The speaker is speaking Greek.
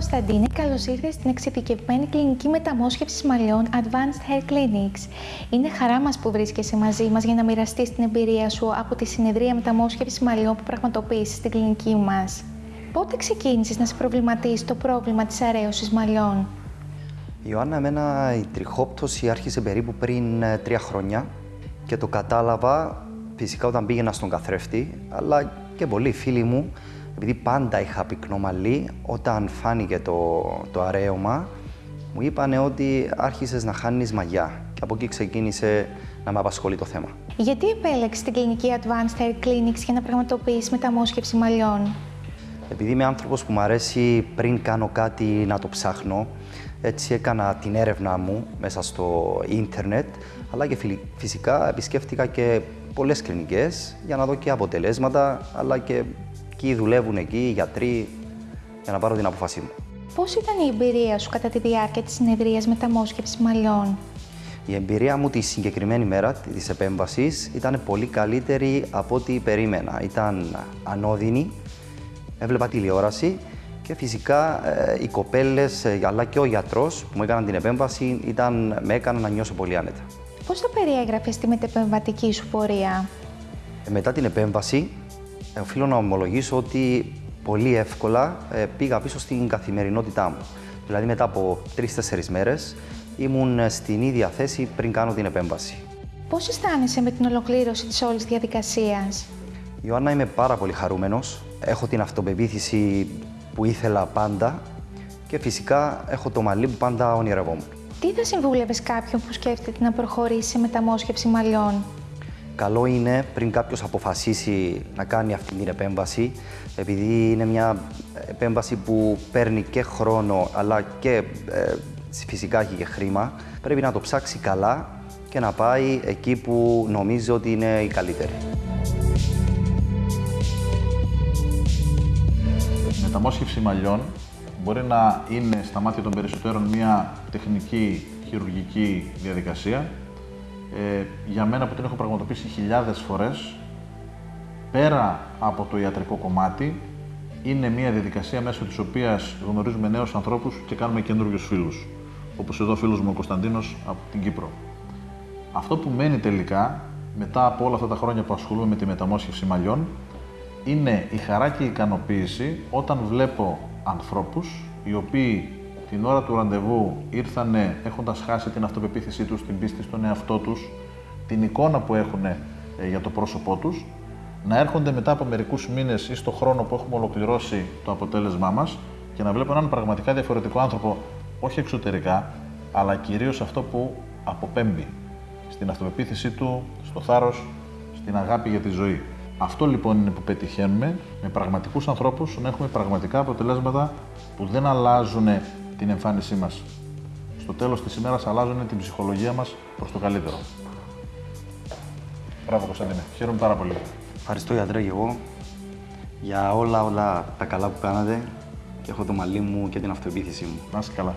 Κωνσταντίνη, καλώς ήρθατε στην εξειδικευμένη κλινική μεταμόσχευσης μαλλιών Advanced Hair Clinics. Είναι χαρά μας που βρίσκεσαι μαζί μας για να μοιραστείς την εμπειρία σου από τη συνεδρία μεταμόσχευσης μαλλιών που πραγματοποίησες στην κλινική μας. Πότε ξεκίνησες να σε προβληματίσει το πρόβλημα της αρέωσης μαλλιών, Ιωάννα, εμένα η τριχόπτωση άρχισε περίπου πριν ε, τρία χρόνια και το κατάλαβα φυσικά όταν πήγαινα στον καθρέφτη, αλλά και πολλοί φίλοι μου, επειδή πάντα είχα πυκνό μαλλί, όταν φάνηκε το, το αρέωμα, μου είπανε ότι άρχισες να χάνεις μαγιά και από εκεί ξεκίνησε να με απασχολεί το θέμα. Γιατί επέλεξες την κλινική Advanced Hair Clinics για να πραγματοποιήσεις μεταμόσχευση μαλλιών, Επειδή είμαι άνθρωπος που μου αρέσει πριν κάνω κάτι να το ψάχνω, έτσι έκανα την έρευνά μου μέσα στο ίντερνετ, αλλά και φυσικά επισκέφτηκα και πολλές κλινικές για να δω και αποτελέσματα, αλλά και ποιοι δουλεύουν εκεί, οι γιατροί, για να πάρω την αποφασή μου. Πώς ήταν η εμπειρία σου κατά τη διάρκεια της συνεδρίας μεταμόσχευση μαλλιών, Η εμπειρία μου τη συγκεκριμένη μέρα της επέμβασης ήταν πολύ καλύτερη από ό,τι περίμενα. Ήταν ανώδυνη, έβλεπα τηλεόραση και φυσικά ε, οι κοπέλες ε, αλλά και ο γιατρός που μου έκαναν την επέμβαση ήταν, με έκαναν να νιώσω πολύ άνετα. Πώς θα περιέγραφες τη μετεπεμβατική σου πορεία, Ε, Μετά την επέμβαση, ε, οφείλω να ομολογήσω ότι πολύ εύκολα ε, πήγα πίσω στην καθημερινότητά μου. Δηλαδή μετά από τρει-τέσσερι μέρες ήμουν ε, στην ίδια θέση πριν κάνω την επέμβαση. Πώς αισθάνεσαι με την ολοκλήρωση της όλης διαδικασίας, Ιωάννα, είμαι πάρα πολύ χαρούμενος. Έχω την αυτοπεποίθηση που ήθελα πάντα και φυσικά έχω το μαλλί που πάντα ονειρευόμουν. Τι θα συμβούλευες κάποιον που σκέφτεται να προχωρήσει σε μεταμόσχευση μαλλιών, Καλό είναι πριν κάποιος αποφασίσει να κάνει αυτή την επέμβαση, επειδή είναι μια επέμβαση που παίρνει και χρόνο αλλά και ε, φυσικά έχει και χρήμα, πρέπει να το ψάξει καλά και να πάει εκεί που νομίζει ότι είναι η καλύτερη. Η μεταμόσχευση μαλλιών μπορεί να είναι στα μάτια των περισσότερων μια τεχνική χειρουργική διαδικασία. Ε, για μένα που την έχω πραγματοποιήσει χιλιάδες φορές, πέρα από το ιατρικό κομμάτι, είναι μια διαδικασία μέσω της οποίας γνωρίζουμε νέους ανθρώπους και κάνουμε καινούριους φίλους. Όπως εδώ ο φίλος μου ο Κωνσταντίνος από την Κύπρο. Αυτό που μένει τελικά, μετά από όλα αυτά τα χρόνια που ασχολούμαι με τη μεταμόσχευση μαλλιών, είναι η χαρά και η ικανοποίηση όταν βλέπω ανθρώπους οι οποίοι την ώρα του ραντεβού ήρθανε έχοντας χάσει την αυτοπεποίθησή τους, την πίστη στον εαυτό τους, την εικόνα που έχουν ε, για το πρόσωπό τους, να έρχονται μετά από μερικούς μήνες ή στο χρόνο που έχουμε ολοκληρώσει το αποτέλεσμά μας και να βλέπω έναν πραγματικά διαφορετικό άνθρωπο, όχι εξωτερικά, αλλά κυρίως αυτό που αποπέμπει στην αυτοπεποίθησή του, στο θάρρος, στην αγάπη για τη ζωή. Αυτό λοιπόν είναι που πετυχαίνουμε με πραγματικούς ανθρώπους να έχουμε πραγματικά αποτελέσματα που δεν αλλάζουν την εμφάνισή μας. Στο τέλος της ημέρας αλλάζουν την ψυχολογία μας προς το καλύτερο. Μπράβο Κωνσταντίνε, χαίρομαι πάρα πολύ. Ευχαριστώ γιατρέ και εγώ για όλα όλα τα καλά που κάνατε και έχω το μαλλί μου και την αυτοπεποίθησή μου. Να είσαι καλά.